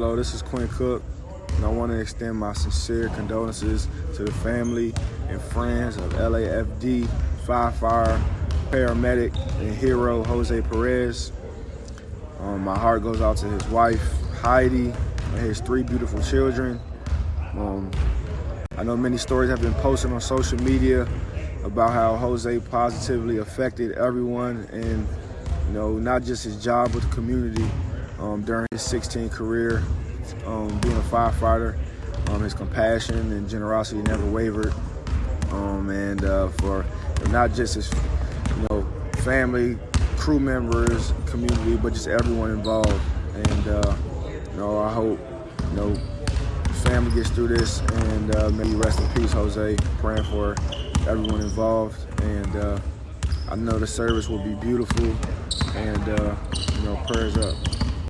Hello, this is Quinn Cook, and I want to extend my sincere condolences to the family and friends of LAFD firefighter, paramedic, and hero Jose Perez. Um, my heart goes out to his wife, Heidi, and his three beautiful children. Um, I know many stories have been posted on social media about how Jose positively affected everyone and you know not just his job with the community um, during his 16 career um, being a firefighter um, his compassion and generosity never wavered um, and uh, for not just his you know family crew members community but just everyone involved and uh, you know I hope you know family gets through this and uh, may you rest in peace Jose praying for everyone involved. And uh, I know the service will be beautiful. And, uh, you know, prayers up.